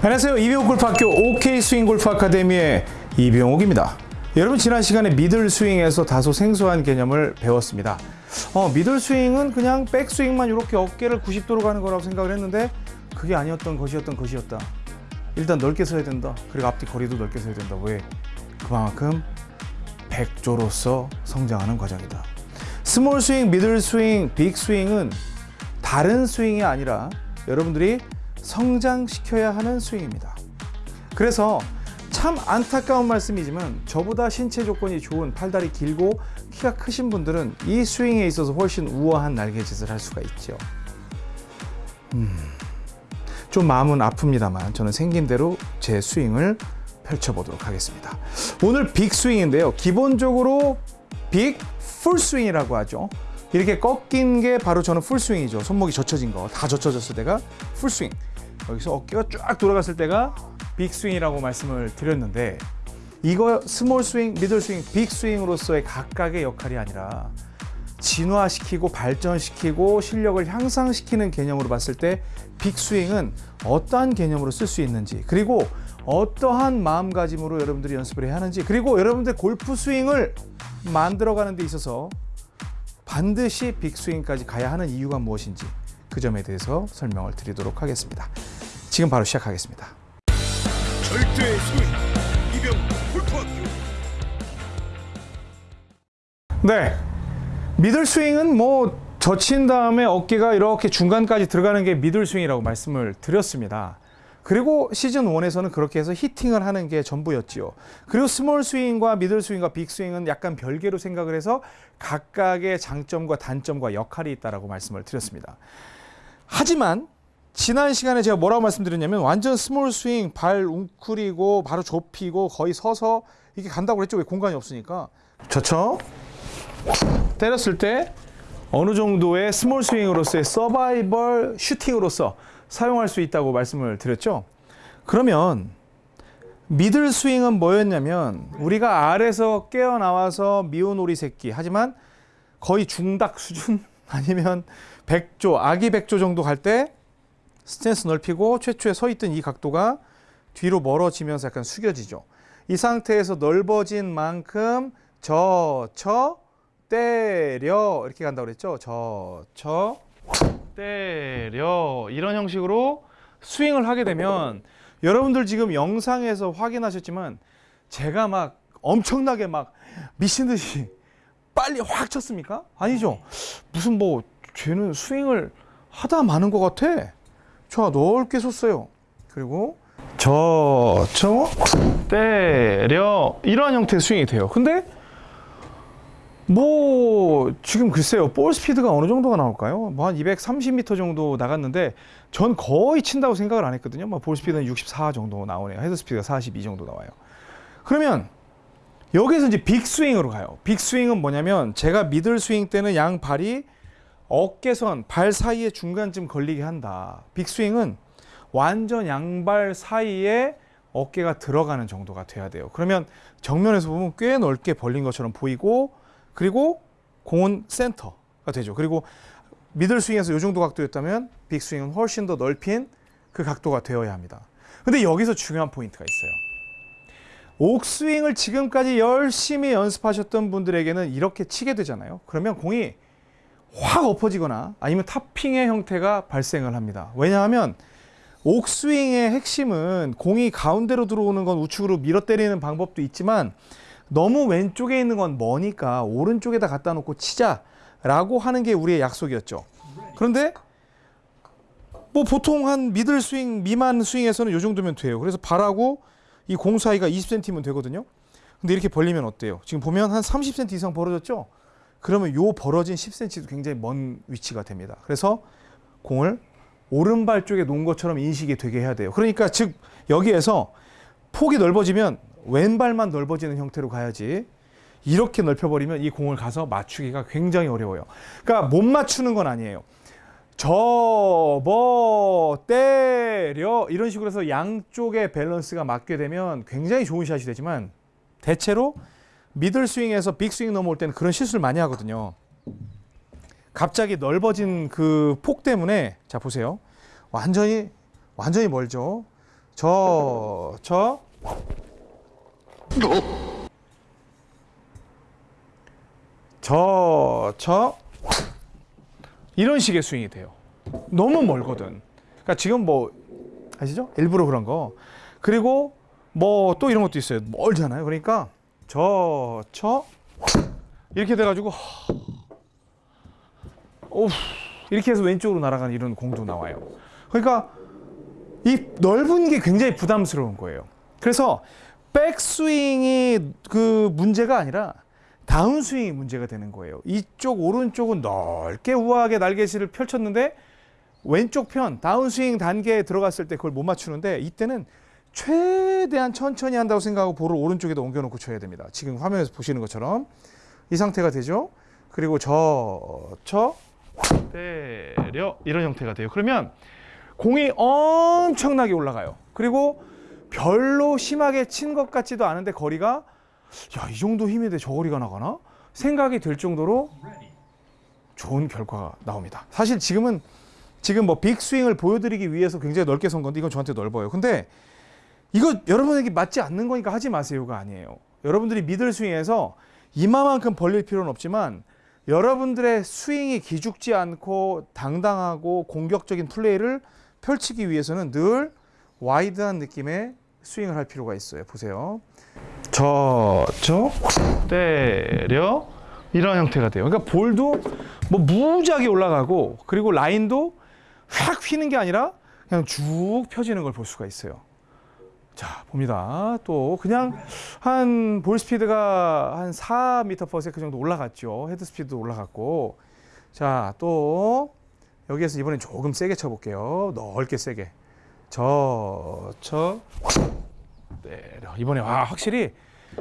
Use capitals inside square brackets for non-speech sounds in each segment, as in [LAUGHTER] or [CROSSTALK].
안녕하세요. 이병옥 골프학교 OK 스윙 골프 아카데미의 이병옥입니다. 여러분 지난 시간에 middle 스윙에서 다소 생소한 개념을 배웠습니다. 어, middle 스윙은 그냥 백 스윙만 이렇게 어깨를 90도로 가는 거라고 생각을 했는데 그게 아니었던 것이었던 것이었다. 일단 넓게 서야 된다. 그리고 앞뒤 거리도 넓게 서야 된다. 왜? 그만큼 백조로서 성장하는 과정이다. small 스윙, middle 스윙, big 스윙은 다른 스윙이 아니라 여러분들이 성장시켜야 하는 스윙입니다. 그래서 참 안타까운 말씀이지만 저보다 신체 조건이 좋은 팔다리 길고 키가 크신 분들은 이 스윙에 있어서 훨씬 우아한 날개짓을 할 수가 있죠. 음, 좀 마음은 아픕니다만 저는 생긴 대로 제 스윙을 펼쳐보도록 하겠습니다. 오늘 빅 스윙인데요. 기본적으로 big full swing이라고 하죠. 이렇게 꺾인 게 바로 저는 full swing이죠. 손목이 젖혀진 거, 다 젖혀졌을 때가 full swing. 여기서 어깨가 쫙 돌아갔을 때가 big swing이라고 말씀을 드렸는데 이거 small swing, middle swing, big swing으로서의 각각의 역할이 아니라 진화시키고 발전시키고 실력을 향상시키는 개념으로 봤을 때 big swing은 어떠한 개념으로 쓸 수 있는지 그리고 어떠한 마음가짐으로 여러분들이 연습을 해야 하는지 그리고 여러분들 골프 스윙을 만들어가는 데 있어서 반드시 빅스윙까지 가야 하는 이유가 무엇인지 그 점에 대해서 설명을 드리도록 하겠습니다. 지금 바로 시작하겠습니다. 절대 스윙 이병 골프학교 네. 미들 스윙은 뭐 젖힌 다음에 어깨가 이렇게 중간까지 들어가는 게 미들 스윙이라고 말씀을 드렸습니다. 그리고 시즌 1에서는 그렇게 해서 히팅을 하는 게 전부였지요. 그리고 small swing과 middle swing과 big swing은 약간 별개로 생각을 해서 각각의 장점과 단점과 역할이 있다라고 말씀을 드렸습니다. 하지만 지난 시간에 제가 뭐라고 말씀드렸냐면 완전 small swing 발 웅크리고 바로 좁히고 거의 서서 이게 간다고 그랬죠. 왜 공간이 없으니까. 젖혀 때렸을 때 어느 정도의 small swing으로서의 서바이벌 슈팅으로서 사용할 수 있다고 말씀을 드렸죠. 그러면 미들 스윙은 뭐였냐면 우리가 알에서 깨어나와서 미오놀이 새끼 하지만 거의 중닭 수준 [LAUGHS] 아니면 백조 아기 백조 정도 갈 때 스탠스 넓히고 최초에 서 있던 이 각도가 뒤로 멀어지면서 약간 숙여지죠. 이 상태에서 넓어진 만큼 저쳐 때려 이렇게 간다고 그랬죠. 저쳐 때려 이런 형식으로 스윙을 하게 되면 여러분들 지금 영상에서 확인하셨지만 제가 막 엄청나게 막 미친 듯이 빨리 확 쳤습니까? 아니죠. 무슨 뭐 쟤는 스윙을 하다 마는 것 같아. 자 넓게 섰어요. 그리고 저쳐 때려 이러한 형태의 스윙이 돼요. 근데 뭐 지금 글쎄요 볼 스피드가 어느 정도가 나올까요? 뭐 한 230m 정도 나갔는데 전 거의 친다고 생각을 안 했거든요. 뭐볼 스피드는 64 정도 나오네요. 헤드 스피드가 42 정도 나와요. 그러면 여기서 이제 big swing으로 가요. big swing은 뭐냐면 제가 middle swing 때는 양 발이 어깨선 발 사이에 중간쯤 걸리게 한다. big swing은 완전 양발 사이에 어깨가 들어가는 정도가 돼야 돼요. 그러면 정면에서 보면 꽤 넓게 벌린 것처럼 보이고 그리고 공은 센터가 되죠. 그리고 middle swing에서 이 정도 각도였다면 big swing은 훨씬 더 넓힌 그 각도가 되어야 합니다. 근데 여기서 중요한 포인트가 있어요. 옥스윙을 지금까지 열심히 연습하셨던 분들에게는 이렇게 치게 되잖아요. 그러면 공이 확 엎어지거나 아니면 topping의 형태가 발생을 합니다. 왜냐하면 옥스윙의 핵심은 공이 가운데로 들어오는 건 우측으로 밀어 때리는 방법도 있지만 너무 왼쪽에 있는 건 머니까 오른쪽에다 갖다 놓고 치자라고 하는 게 우리의 약속이었죠. 그런데 뭐 보통 한 미들 스윙 미만 스윙에서는 이 정도면 돼요. 그래서 발하고 이 공 사이가 20cm면 되거든요. 근데 이렇게 벌리면 어때요? 지금 보면 한 30cm 이상 벌어졌죠? 그러면 요 벌어진 10cm도 굉장히 먼 위치가 됩니다. 그래서 공을 오른발 쪽에 놓은 것처럼 인식이 되게 해야 돼요. 그러니까 즉 여기에서 폭이 넓어지면 왼발만 넓어지는 형태로 가야지 이렇게 넓혀버리면 이 공을 가서 맞추기가 굉장히 어려워요. 그러니까 못 맞추는 건 아니에요. 접어 때려 이런 식으로 해서 양쪽의 밸런스가 맞게 되면 굉장히 좋은 샷이 되지만 대체로 미들 스윙에서 빅 스윙 넘어올 때는 그런 실수를 많이 하거든요. 갑자기 넓어진 그 폭 때문에 자 보세요. 완전히 완전히 멀죠. 저, 저. 저, 저. 이런 식의 스윙이 돼요. 너무 멀거든. 그러니까 지금 뭐 아시죠? 일부러 그런 거. 그리고 뭐 또 이런 것도 있어요. 멀잖아요. 그러니까 저, 저 이렇게 돼가지고 오 이렇게 해서 왼쪽으로 날아가는 이런 공도 나와요. 그러니까 이 넓은 게 굉장히 부담스러운 거예요. 그래서 백스윙이 그 문제가 아니라 다운스윙이 문제가 되는 거예요. 이쪽 오른쪽은 넓게 우아하게 날개질을 펼쳤는데 왼쪽 편 다운스윙 단계에 들어갔을 때 그걸 못 맞추는데 이때는 최대한 천천히 한다고 생각하고 볼을 오른쪽에다 옮겨놓고 쳐야 됩니다. 지금 화면에서 보시는 것처럼 이 상태가 되죠. 그리고 저, 저, 때려 이런 형태가 돼요. 그러면 공이 엄청나게 올라가요. 그리고 별로 심하게 친 것 같지도 않은데 거리가 야 이 정도 힘인데 저 거리가 나가나 생각이 들 정도로 좋은 결과가 나옵니다. 사실 지금은 지금 뭐 빅스윙을 보여드리기 위해서 굉장히 넓게 선 건데 이건 저한테 넓어요. 근데 이거 여러분에게 맞지 않는 거니까 하지 마세요가 아니에요. 여러분들이 미들 스윙에서 이마만큼 벌릴 필요는 없지만 여러분들의 스윙이 기죽지 않고 당당하고 공격적인 플레이를 펼치기 위해서는 늘 와이드한 느낌의 스윙을 할 필요가 있어요. 보세요. 저, 저, 때려 이런 형태가 돼요. 그러니까 볼도 뭐 무지하게 올라가고 그리고 라인도 확 휘는 게 아니라 그냥 쭉 펴지는 걸 볼 수가 있어요. 자, 봅니다. 또 그냥 한 볼 스피드가 한 4m/s 정도 올라갔죠. 헤드 스피드도 올라갔고. 자, 또 여기에서 이번엔 조금 세게 쳐 볼게요. 넓게 세게. 저, 저, 때려. 이번에 와, 확실히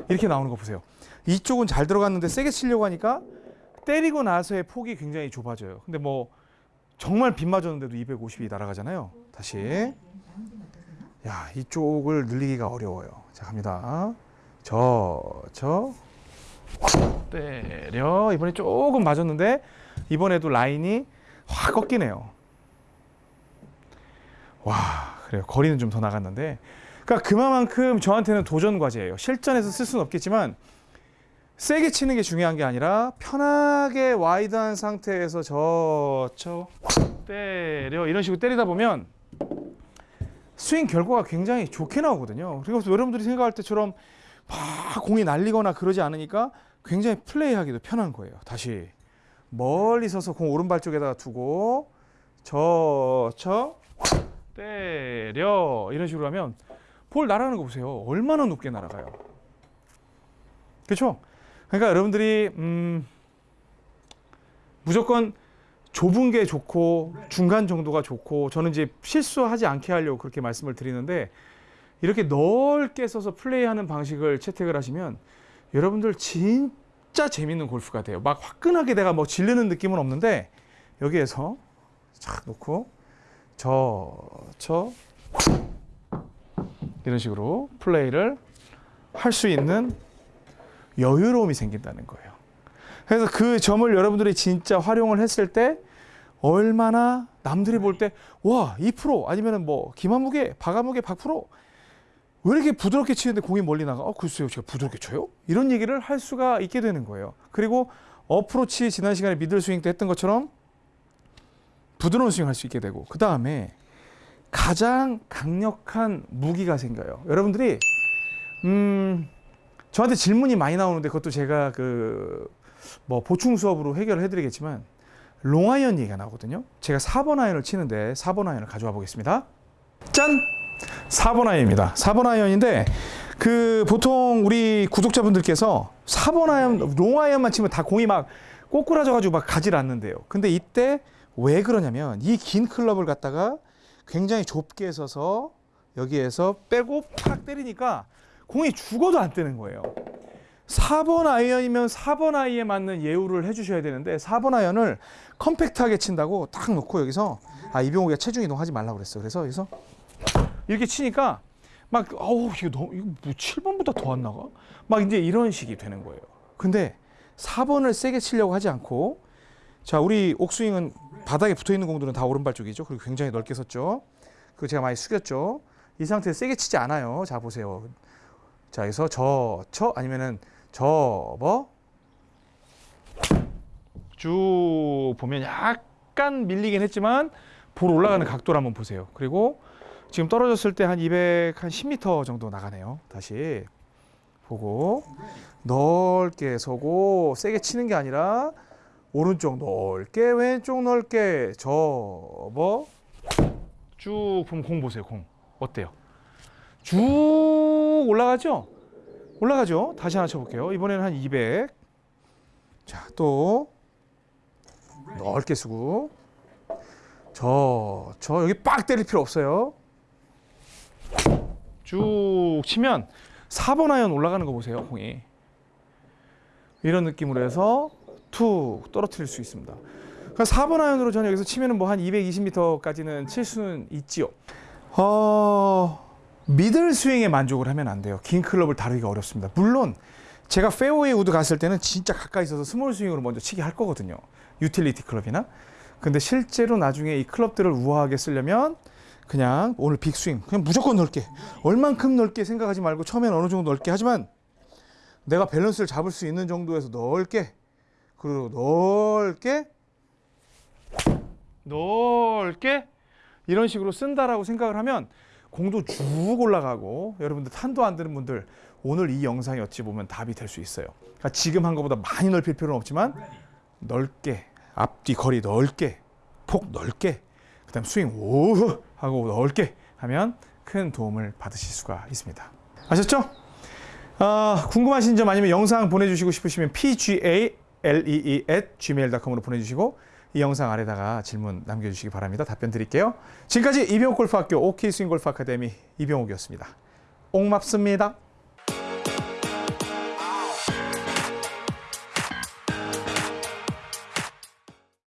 이렇게 나오는 거 보세요. 이쪽은 잘 들어갔는데 세게 치려고 하니까 때리고 나서의 폭이 굉장히 좁아져요. 근데 뭐 정말 빗 맞았는데도 250이 날아가잖아요. 다시. 야, 이쪽을 늘리기가 어려워요. 자, 갑니다. 저, 저, 때려. 이번에 조금 맞았는데 이번에도 라인이 확 꺾이네요. 와, 그래요. 거리는 좀 더 나갔는데. 그러니까 그만큼 저한테는 도전 과제예요. 실전에서 쓸 수는 없겠지만 세게 치는 게 중요한 게 아니라 편하게 와이드한 상태에서 저, 저, 때려. 이런 식으로 때리다 보면 스윙 결과가 굉장히 좋게 나오거든요. 그리고 여러분들이 생각할 때처럼 막 공이 날리거나 그러지 않으니까 굉장히 플레이하기도 편한 거예요. 다시 멀리 서서 공 오른발 쪽에다가 두고 저, 저, 때 려 이런 식으로 하면 볼 날아가는 거 보세요. 얼마나 높게 날아가요. 그렇죠? 그러니까 여러분들이 음, 무조건 좁은 게 좋고 중간 정도가 좋고 저는 이제 실수하지 않게 하려고 그렇게 말씀을 드리는데 이렇게 넓게 써서 플레이하는 방식을 채택을 하시면 여러분들 진짜 재밌는 골프가 돼요. 막 화끈하게 내가 뭐 질르는 느낌은 없는데 여기에서 착 놓고 저, 저 이런 식으로 플레이를 할 수 있는 여유로움이 생긴다는 거예요. 그래서 그 점을 여러분들이 진짜 활용을 했을 때 얼마나 남들이 볼 때 와, 2% 아니면은 뭐 김한무게, 박아무게, 박프로 왜 이렇게 부드럽게 치는데 공이 멀리 나가? 어, 글쎄요, 제가 부드럽게 쳐요? 이런 얘기를 할 수가 있게 되는 거예요. 그리고 어프로치 지난 시간에 middle swing 때 했던 것처럼 부드러운 스윙 할 수 있게 되고 그 다음에 가장 강력한 무기가 생겨요. 여러분들이 음 저한테 질문이 많이 나오는데 그것도 제가 그 뭐 보충 수업으로 해결을 해드리겠지만 롱아이언 얘기가 나오거든요. 제가 4번 아이언을 치는데 4번 아이언을 가져와 보겠습니다. 짠! 4번 아이언입니다. 4번 아이언인데 그 보통 우리 구독자분들께서 4번 아이언 롱아이언만 치면 다 공이 막 꼬꾸라져 가지고 막 가질 않는데요. 근데 이때 왜 그러냐면 이 긴 클럽을 갖다가 굉장히 좁게 서서 여기에서 빼고 팍 때리니까 공이 죽어도 안 뜨는 거예요. 4번 아이언이면 4번 아이언에 맞는 예우를 해주셔야 되는데 4번 아이언을 compact하게 친다고 딱 놓고 여기서 아 이병욱이가 체중 이동하지 말라고 그랬어. 그래서 여기서 이렇게 치니까 막 어우 이거 너무 이거 뭐 7번보다 더 안 나가? 막 이제 이런 식이 되는 거예요. 근데 4번을 세게 치려고 하지 않고 자 우리 옥스윙은 바닥에 붙어 있는 공들은 다 오른발 쪽이죠. 그리고 굉장히 넓게 섰죠. 그리고 제가 많이 숙였죠. 이 상태에서 세게 치지 않아요. 자 보세요. 자 여기서 저, 쳐 아니면은 접어 쭉 보면 약간 밀리긴 했지만 볼 올라가는 각도를 한번 보세요. 그리고 지금 떨어졌을 때 한 200, 한 10m 정도 나가네요. 다시 보고 넓게 서고 세게 치는 게 아니라 오른쪽 넓게 왼쪽 넓게 접어 쭉 보면 공 보세요. 공 어때요? 쭉 올라가죠? 올라가죠? 다시 하나 쳐볼게요. 이번에는 한 200. 자, 또 넓게 서고 저, 저 여기 빡 때릴 필요 없어요. 쭉 치면 4번 아이언 올라가는 거 보세요, 공이. 이런 느낌으로 해서 툭 떨어뜨릴 수 있습니다. 그러니까 4번 아이언으로 저는 여기서 치면은 뭐 한 220m까지는 칠 수는 있지요. 어, middle swing에 만족을 하면 안 돼요. 긴 클럽을 다루기가 어렵습니다. 물론 제가 페어웨이 우드 갔을 때는 진짜 가까이 있어서 small swing으로 먼저 치게 할 거거든요. utility 클럽이나. 근데 실제로 나중에 이 클럽들을 우아하게 쓰려면 그냥 오늘 big swing 그냥 무조건 넓게 얼만큼 넓게 생각하지 말고 처음엔 어느 정도 넓게 하지만 내가 밸런스를 잡을 수 있는 정도에서 넓게 그리고 넓게 넓게 이런 식으로 쓴다라고 생각을 하면 공도 쭉 올라가고 여러분들 탄도 안 드는 분들 오늘 이 영상이 어찌 보면 답이 될 수 있어요. 그러니까 지금 한 것보다 많이 넓힐 필요는 없지만 넓게 앞뒤 거리 넓게 폭 넓게 그 다음 스윙 오 하고 넓게 하면 큰 도움을 받으실 수가 있습니다. 아셨죠? 아, 궁금하신 점 아니면 영상 보내주시고 싶으시면 pgalee at gmail.com으로 보내주시고 이 영상 아래다가 질문 남겨주시기 바랍니다. 답변 드릴게요. 지금까지 이병옥 골프학교 OK 스윙 골프 아카데미 이병옥이었습니다. 옥맙습니다.